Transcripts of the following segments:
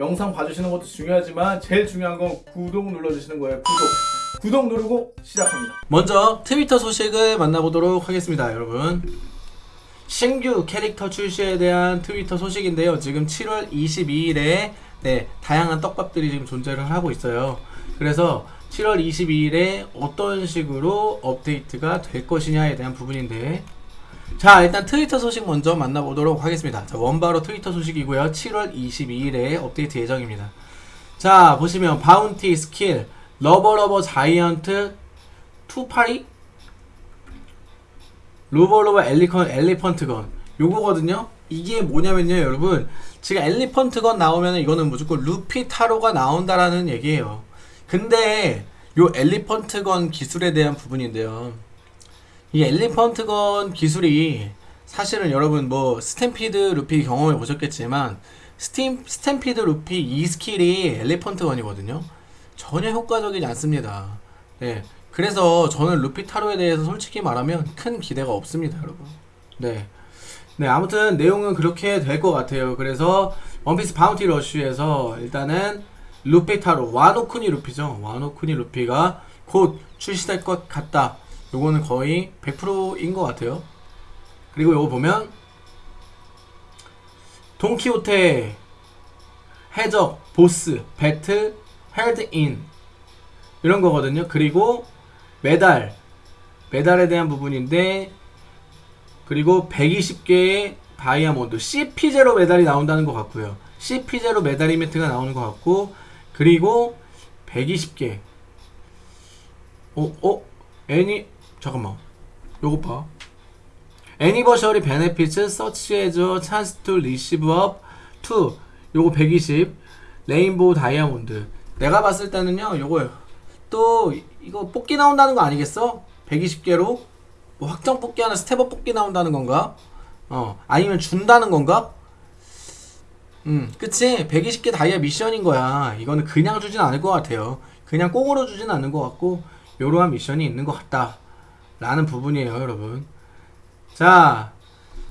영상 봐주시는 것도 중요하지만 제일 중요한 건 구독 눌러주시는 거예요. 구독. 구독 누르고 시작합니다. 먼저 트위터 소식을 만나보도록 하겠습니다 여러분. 신규 캐릭터 출시에 대한 트위터 소식인데요. 지금 7월 22일에 네, 다양한 떡밥들이 지금 존재를 하고 있어요. 그래서 7월 22일에 어떤 식으로 업데이트가 될 것이냐에 대한 부분인데 자 일단 트위터 소식 먼저 만나보도록 하겠습니다. 자 원바로 트위터 소식이고요. 7월 22일에 업데이트 예정입니다. 자 보시면 바운티 스킬 러버러버 자이언트 투파리 로버로버 엘리컨 엘리펀트건. 요거거든요. 이게 뭐냐면요 여러분. 지금 엘리펀트건 나오면 이거는 무조건 루피 타로가 나온다라는 얘기예요. 근데 요 엘리펀트건 기술에 대한 부분인데요 이 엘리펀트건 기술이 사실은 여러분 뭐 스탬피드 루피 경험해 보셨겠지만 스팀, 스탬피드 루피 이 스킬이 elephant gun이거든요. 전혀 효과적이지 않습니다. 네 그래서 저는 루피 타로에 대해서 솔직히 말하면 큰 기대가 없습니다 여러분. 네. 네 아무튼 내용은 그렇게 될 것 같아요. 그래서 원피스 바운티 러쉬에서 일단은 루피 타로 와노쿠니 루피죠. 와노쿠니 루피가 곧 출시될 것 같다 요거는 거의 100%인 것 같아요 그리고 요거 보면 돈키호테 해적 보스 배틀 헬드인 이런 거거든요 그리고 메달 메달에 대한 부분인데 그리고 120개의 다이아몬드 CP0 메달이 나온다는 것 같고요 CP0 메달 이벤트가 나오는 것 같고 그리고 120개 어? 어? 애니 잠깐만. 요거 봐. anniversary benefits such as a chance to receive up to 요거 120 rainbow diamond. 내가 봤을 때는요 요거 또 이거 뽑기 나온다는 거 아니겠어? 120개로? 뭐 확정 뽑기 하나 step-up 뽑기 나온다는 건가? 어 아니면 준다는 건가? 음 그치. 120개 다이아 미션인 거야. 이거는 그냥 주진 않을 것 같아요. 그냥 꽁으로 주진 않는 것 같고 요러한 미션이 있는 것 같다 라는 부분이에요 여러분. 자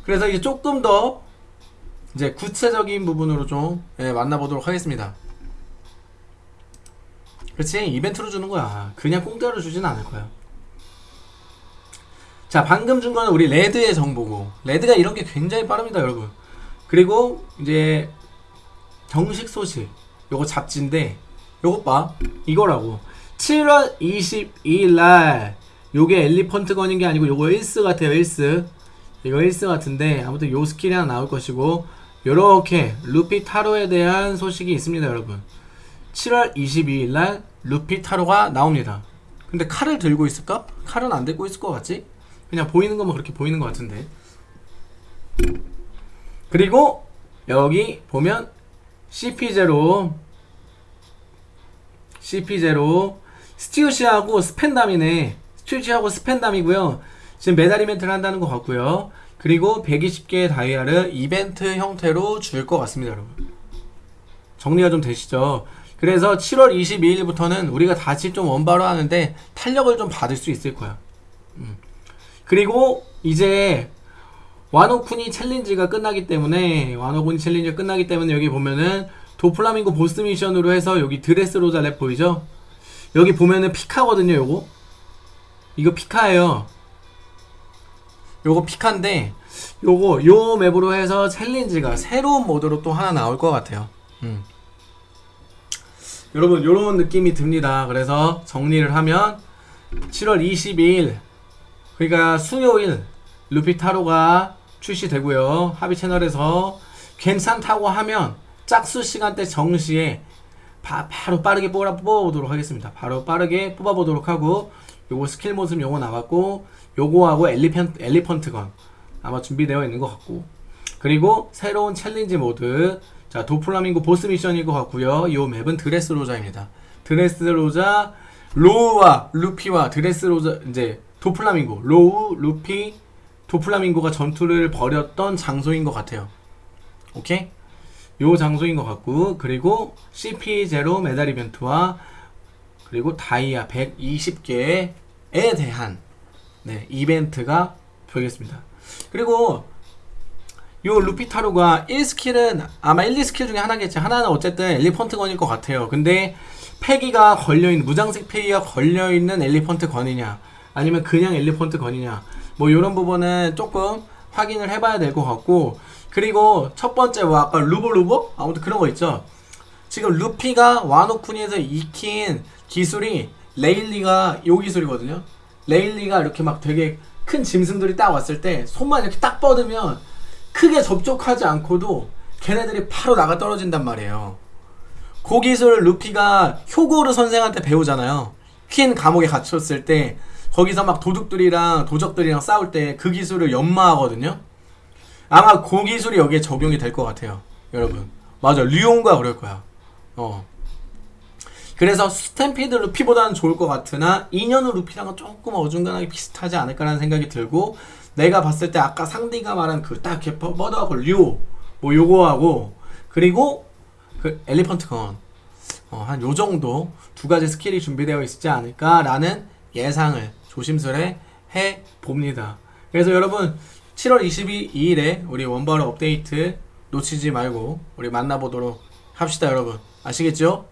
그래서 이제 조금 더 이제 구체적인 부분으로 좀 예, 만나보도록 하겠습니다. 그렇지? 이벤트로 주는 거야. 그냥 공짜로 주진 않을 거야. 자 방금 준 거는 우리 레드의 정보고. 레드가 이런 게 굉장히 빠릅니다 여러분. 그리고 이제 정식 소식 요거 잡지인데 요것 봐. 이거라고. 7월 22일 날 요게 elephant gun인 게 아니고 요거 1스 같아요 1스 이거 1스 같은데 아무튼 요 스킬이 하나 나올 것이고 요렇게 루피 타로에 대한 소식이 있습니다 여러분 7월 22일 날 루피 타로가 나옵니다 근데 칼을 들고 있을까? 칼은 안 들고 있을 것 같지? 그냥 보이는 것만 그렇게 보이는 것 같은데 그리고 여기 보면 CP0 CP0 스티우시하고 스펜담이네 스튜지하고 스펜담이고요. 지금 메달 이벤트를 한다는 것 같고요. 그리고 120개의 다이아를 이벤트 형태로 줄 것 같습니다 여러분. 정리가 좀 되시죠? 그래서 7월 22일부터는 우리가 다시 좀 원바로 하는데 탄력을 좀 받을 수 있을 거야. 음. 그리고 이제 와노쿠니 챌린지가 끝나기 때문에 와노쿠니 챌린지가 끝나기 때문에 여기 보면은 도플라밍고 보스 미션으로 해서 여기 드레스 로자 map 보이죠? 여기 보면은 피카거든요 요거 이거 피카예요. 요거 피카인데 요거 요 map으로 해서 챌린지가 새로운 모드로 또 하나 나올 것 같아요. 음. 여러분 요런 느낌이 듭니다. 그래서 정리를 하면 7월 22일 그러니까 수요일 루피 타로가 출시되고요. 합의 채널에서 괜찮다고 하면 짝수 시간대 정시에 바, 로 빠르게 뽑아, 뽑아보도록 하겠습니다. 바로 빠르게 뽑아보도록 하고 요거 스킬 모습 요거 나왔고 요거하고 elephan-, elephant gun 아마 준비되어 있는 것 같고. 그리고 새로운 챌린지 모드. 자 도플라밍고 보스 미션일 것 같고요. 요 map은 드레스 로자입니다. 드레스 로자 로우와 루피와 드레스 로자 이제 도플라밍고 로우 루피 도플라밍고가 전투를 벌였던 장소인 것 같아요. 오케이? 요 장소인 것 같고 그리고 CP0 메달 이벤트와 그리고 다이아 120개 에 대한 네, 이벤트가 보이겠습니다 그리고 요 루피타로가 1스킬은 아마 1, 2스킬 중에 하나겠지. 하나는 어쨌든 elephant gun일 것 같아요. 근데 패기가 걸려있는, 무장색 패기가 걸려있는 엘리펀트 건이냐, 아니면 그냥 엘리펀트 건이냐, 뭐 요런 부분은 조금 확인을 해봐야 될 것 같고, 그리고 첫 번째 뭐 아까 루보루보? 아무튼 그런 거 있죠. 지금 루피가 와노쿠니에서 익힌 기술이 레일리가 요 기술이거든요. 레일리가 이렇게 막 되게 큰 짐승들이 딱 왔을 때 손만 이렇게 딱 뻗으면 크게 접촉하지 않고도 걔네들이 바로 나가 떨어진단 말이에요. 그 기술을 루피가 효고르 선생한테 배우잖아요. 퀸 감옥에 갇혔을 때 거기서 막 도둑들이랑 도적들이랑 싸울 때 그 기술을 연마하거든요. 아마 그 기술이 여기에 적용이 될 것 같아요. 여러분. 맞아. 류온과 그럴 거야. 어. 그래서 스탬피드 루피보다는 좋을 것 같으나 인연우 루피랑은 조금 어중간하게 비슷하지 않을까라는 생각이 들고 내가 봤을 때 아까 상디가 말한 그딱 이렇게 뻗- 뻗어하고 류, 뭐 요거하고 그리고 그 elephant gun. 어, 한 요 정도 두 가지 스킬이 준비되어 있지 않을까라는 예상을 조심스레 해 봅니다. 그래서 여러분 7월 22일에 우리 원바로 업데이트 놓치지 말고 우리 만나보도록 합시다 여러분 아시겠죠?